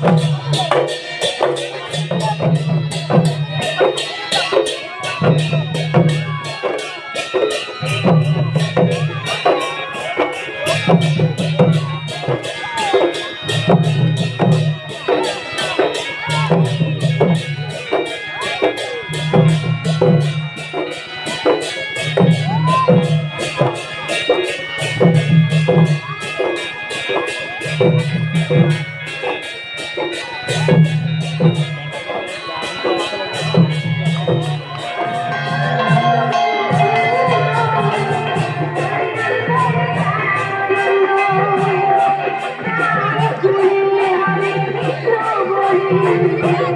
Thank Yeah.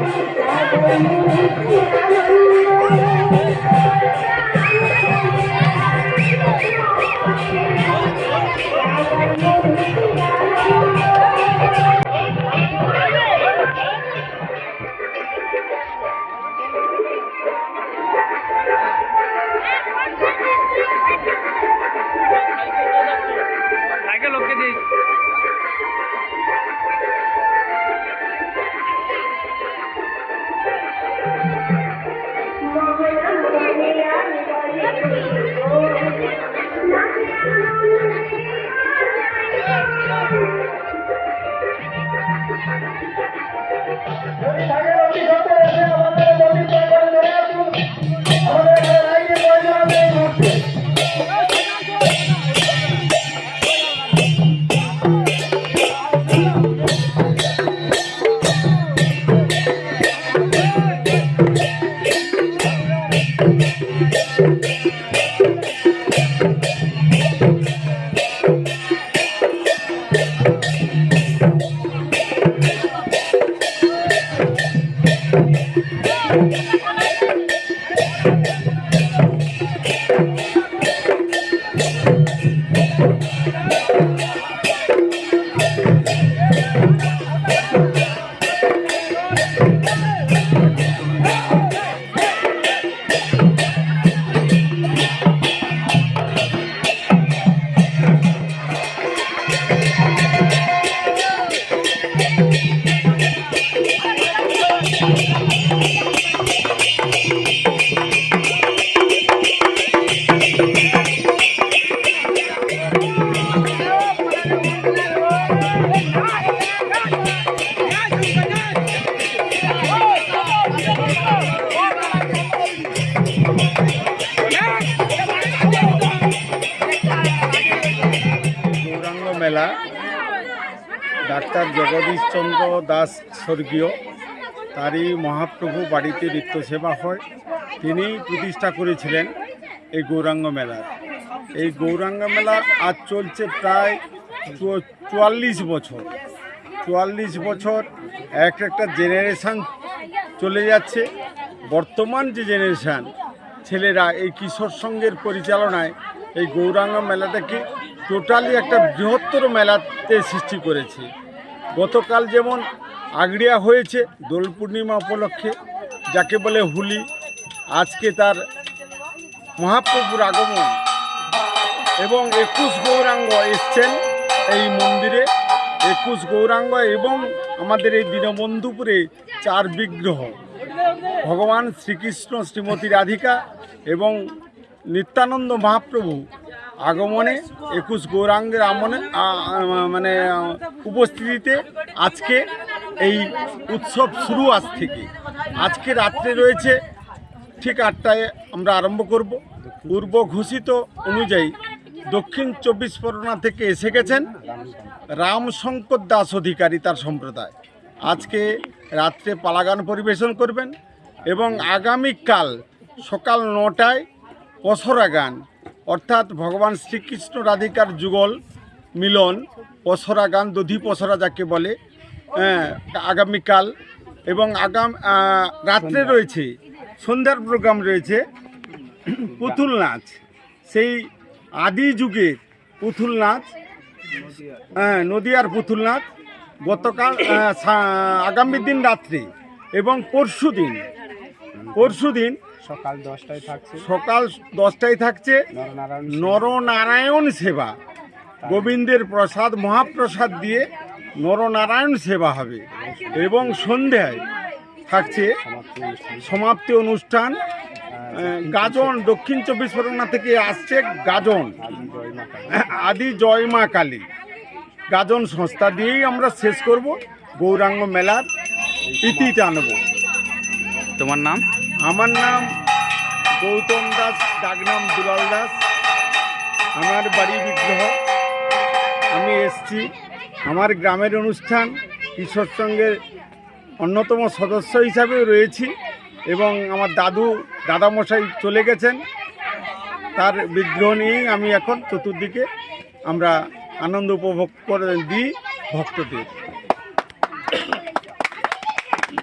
Gauranga মেলা doctor Jagadish Chandra Das স্বর্গীয়। তারই মহাপ্রভু বাড়িতে নিত্য সেবা হয়। তিনি প্রতিষ্ঠা করেছিলেন এই গৌরাঙ্গ মেলার। এই গৌরাঙ্গ মেলা আজ চলছে প্রায় চুয়াল্লিশ বছর। চুয়াল্লিশ বছর এক একটা জেনারেশান চলে যাচ্ছে। বর্তমান যে জেনারেশান ছেলেরা এই কিশোর সঙ্গের পরিচালনায় এই গৌরাঙ্গ মেলাটাকে টোটালি একটা বৃহত্তর মেলাতে সৃষ্টি করেছে। গতকাল যেমন আগড়িয়া হয়েছে দোল পূর্ণিমা উপলক্ষে, যাকে বলে হুলি। আজকে তার মহাপ্রভুর আগমন। এবং একুশ গৌরাঙ্গ এসছেন এই মন্দিরে। একুশ গৌরাঙ্গ এবং আমাদের এই দীনবন্ধুপুরে চার বিগ্রহ। ভগবান শ্রীকৃষ্ণ, শ্রীমতী রাধিকা এবং নিত্যানন্দ মহাপ্রভু আগমনে একুশ গৌরাঙ্গের আমনে মানে উপস্থিতিতে আজকে এই উৎসব শুরু আজ থেকে। আজকে রাত্রে রয়েছে, ঠিক আটটায় আমরা আরম্ভ করব। পূর্ব ঘোষিত অনুযায়ী দক্ষিণ চব্বিশ পরগনা থেকে এসে গেছেন রামশঙ্কর দাস অধিকারী তার সম্প্রদায়। আজকে রাত্রে পালাগান পরিবেশন করবেন এবং আগামীকাল সকাল নটায় পসরা গান, অর্থাৎ ভগবান শ্রীকৃষ্ণ রাধিকার যুগল মিলন, পসরা গান, দধি পসরা যাকে বলে আগামীকাল এবং আগাম রাত্রে রয়েছে সন্ধ্যার প্রোগ্রাম রয়েছে পুতুল নাচ। সেই আদি যুগের পুতুল নাচ হ্যাঁ নদিয়ার পুতুল নাচ গতকাল আগামী দিন রাত্রে এবং পরশু দিন। পরশু দিন সকাল দশটায় থাকছে। সকাল দশটায় থাকছে নরনারায়ণ সেবা। গোবিন্দের প্রসাদ মহাপ্রসাদ দিয়ে নরনারায়ণ সেবা হবে এবং সন্ধ্যায় থাকছে সমাপ্তি অনুষ্ঠান। গাজন দক্ষিণ চব্বিশ পরগনা থেকে আসছে গাজন। আদি জয় মা কালী। আদি জয় মা কালী গাজন সংস্থা দিয়েই আমরা শেষ করব গৌরাঙ্গ মেলার ইতি টানব তোমার নাম? আমার নাম গৌতম দাস ডাকনাম দুলাল দাস। আমার বাড়ি বিগ্রহ। আমি এসছি আমার গ্রামের অনুষ্ঠান কিশোর সঙ্গের অন্যতম সদস্য হিসাবে রয়েছি এবং আমার দাদু, দাদামশাই চলে গেছেন। তার বিগ্রহ নিয়েই আমি এখন চতুর্দিকে আমরা আনন্দ উপভোগ করে দিই ভক্তদের।